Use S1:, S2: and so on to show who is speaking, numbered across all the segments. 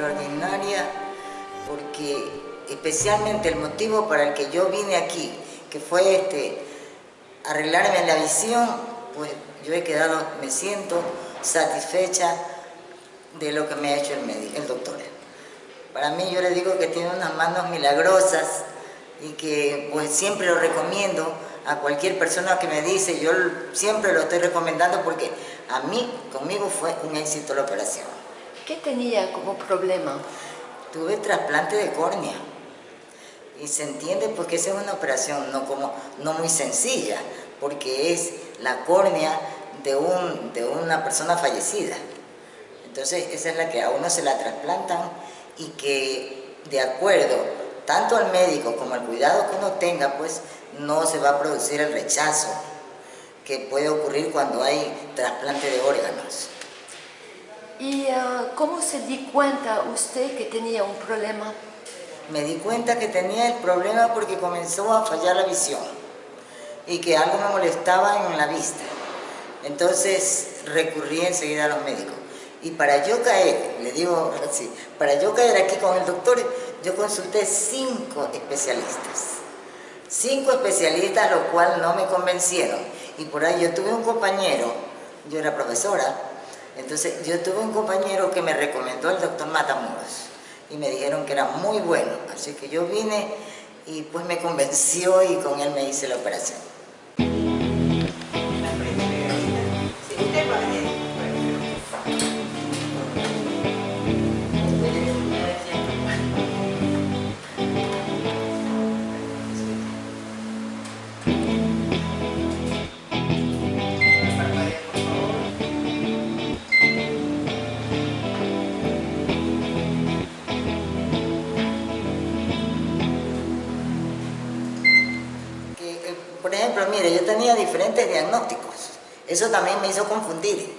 S1: extraordinaria porque especialmente el motivo para el que yo vine aquí, que fue este, arreglarme la visión, pues yo he quedado, me siento satisfecha de lo que me ha hecho el, médico, el doctor. Para mí yo le digo que tiene unas manos milagrosas y que pues siempre lo recomiendo a cualquier persona que me dice, yo siempre lo estoy recomendando porque a mí, conmigo fue un éxito la operación.
S2: ¿Qué tenía como problema?
S1: Tuve trasplante de córnea y se entiende porque esa es una operación no, como, no muy sencilla, porque es la córnea de, un, de una persona fallecida. Entonces esa es la que a uno se la trasplantan y que de acuerdo tanto al médico como al cuidado que uno tenga, pues no se va a producir el rechazo que puede ocurrir cuando hay trasplante de órganos.
S2: ¿Y uh, cómo se di cuenta usted que tenía un problema?
S1: Me di cuenta que tenía el problema porque comenzó a fallar la visión y que algo me molestaba en la vista. Entonces recurrí enseguida a los médicos. Y para yo caer, le digo así, para yo caer aquí con el doctor, yo consulté cinco especialistas. Cinco especialistas, lo cual no me convencieron. Y por ahí yo tuve un compañero, yo era profesora, entonces yo tuve un compañero que me recomendó el doctor Matamoros y me dijeron que era muy bueno. Así que yo vine y pues me convenció y con él me hice la operación. Ejemplo, mire, yo tenía diferentes diagnósticos. Eso también me hizo confundir.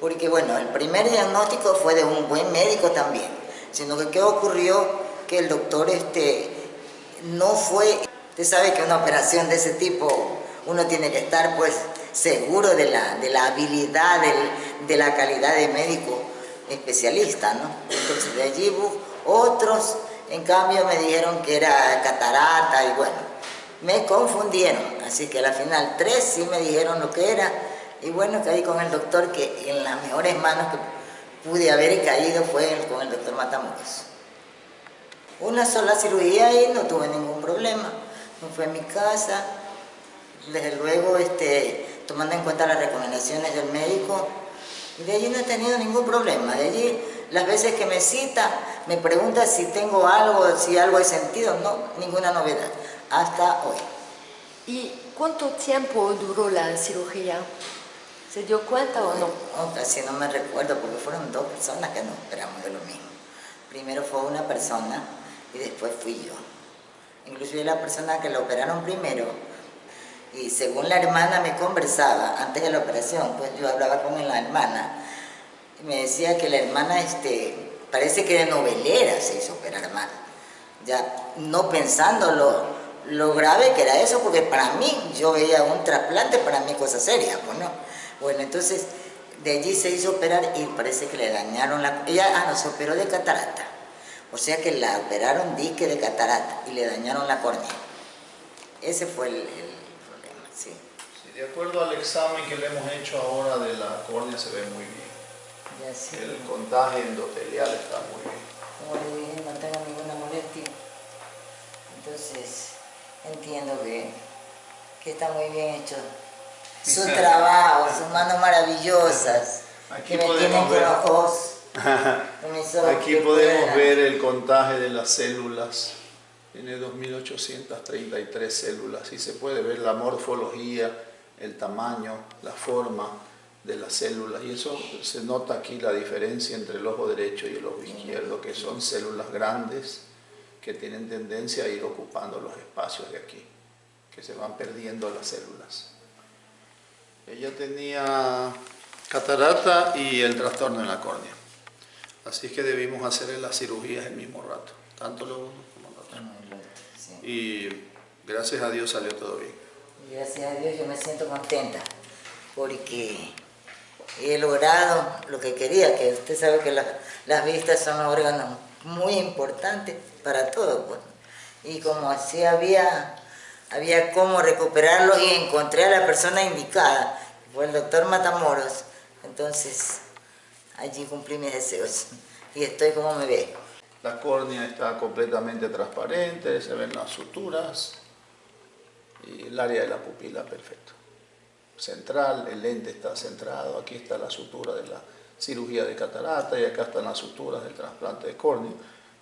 S1: Porque, bueno, el primer diagnóstico fue de un buen médico también. Sino que, ¿qué ocurrió? Que el doctor este, no fue... Usted sabe que una operación de ese tipo, uno tiene que estar, pues, seguro de la, de la habilidad, de la calidad de médico especialista, ¿no? Entonces, de allí otros, en cambio, me dijeron que era catarata y bueno, me confundieron, así que al final tres sí me dijeron lo que era, y bueno, caí con el doctor que en las mejores manos que pude haber caído fue con el doctor Matamoros. Una sola cirugía y no tuve ningún problema, no fue en mi casa, desde luego este, tomando en cuenta las recomendaciones del médico, y de allí no he tenido ningún problema, de allí las veces que me cita, me pregunta si tengo algo, si algo he sentido, no, ninguna novedad hasta hoy.
S2: ¿Y cuánto tiempo duró la cirugía? ¿Se dio cuenta o no?
S1: No, casi no me recuerdo porque fueron dos personas que nos operamos de lo mismo. Primero fue una persona y después fui yo. Inclusive la persona que la operaron primero y según la hermana me conversaba antes de la operación, pues yo hablaba con la hermana y me decía que la hermana este, parece que de novelera se hizo operar mal. Ya no pensándolo lo grave que era eso, porque para mí, yo veía un trasplante, para mí cosa seria, pues no. Bueno, entonces, de allí se hizo operar y parece que le dañaron la... Ella, ah, no, se operó de catarata. O sea que la operaron dique de catarata y le dañaron la córnea. Ese fue el, problema, sí.
S3: sí. De acuerdo al examen que le hemos hecho ahora de la córnea se ve muy bien.
S1: Ya, sí.
S3: El contagio endotelial está muy bien.
S1: Como le dije, no tengo ninguna molestia. Entonces, entiendo que, que está muy bien hecho su trabajo, sus manos maravillosas,
S3: Aquí que me tienen ver, ojos. Aquí podemos ver el contagio de las células. Tiene 2.833 células y se puede ver la morfología, el tamaño, la forma de las células. Y eso se nota aquí la diferencia entre el ojo derecho y el ojo izquierdo, que son células grandes, que tienen tendencia a ir ocupando los espacios de aquí, que se van perdiendo las células. Ella tenía catarata y el trastorno en la córnea. Así que debimos hacerle las cirugías el mismo rato, tanto lo uno como lo otro. Y gracias a Dios salió todo bien.
S1: Gracias a Dios yo me siento contenta porque he logrado lo que quería, que usted sabe que las vistas son órganos muy importantes para todo. Pues. Y como así había, había cómo recuperarlos y encontré a la persona indicada, fue el doctor Matamoros, entonces allí cumplí mis deseos y estoy como me ve.
S3: La córnea está completamente transparente, se ven las suturas y el área de la pupila perfecto. Central, el lente está centrado, aquí está la sutura de la cirugía de catarata y acá están las suturas del trasplante de córnea,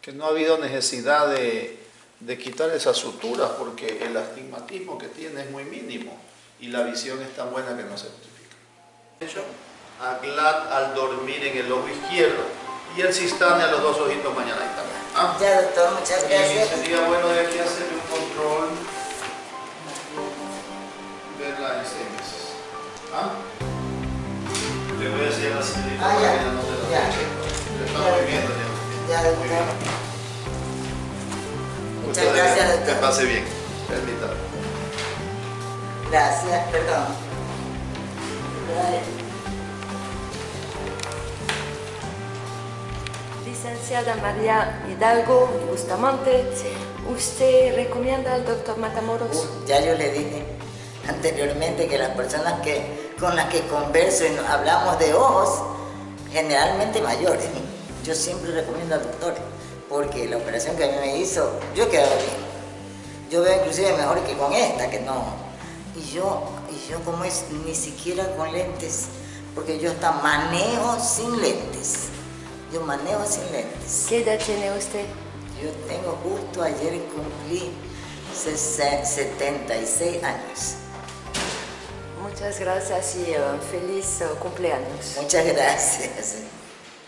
S3: que no ha habido necesidad de, de quitar esas suturas porque el astigmatismo que tiene es muy mínimo y la visión es tan buena que no se justifica. Hecho, Aglat al dormir en el ojo izquierdo y el cistane a los dos ojitos mañana y tarde.
S1: ¿Ah? Ya, doctor, muchas gracias.
S3: Y sería bueno de aquí hacer un control, ver la SMS. ¿Ah? Le voy a decir la señorita
S1: ah, ya.
S3: no te
S1: lo ya.
S3: Le estamos viendo
S1: ya. Ya, doctor. Muchas
S3: Usted
S1: gracias, doctor.
S3: Que pase bien. Permítame.
S1: Gracias, perdón. Gracias.
S2: licenciada María Hidalgo Bustamante, ¿usted recomienda al doctor Matamoros?
S1: Uh, ya yo le dije anteriormente que las personas que, con las que converso y hablamos de ojos, generalmente mayores, yo siempre recomiendo al doctor, porque la operación que a mí me hizo, yo he quedado bien. Yo veo inclusive mejor que con esta, que no. Y yo, y yo como es, ni siquiera con lentes, porque yo hasta manejo sin lentes. Yo manejo sin lentes.
S2: ¿Qué edad tiene usted?
S1: Yo tengo justo ayer cumplí 76 años.
S2: Muchas gracias y uh, feliz uh, cumpleaños.
S1: Muchas gracias.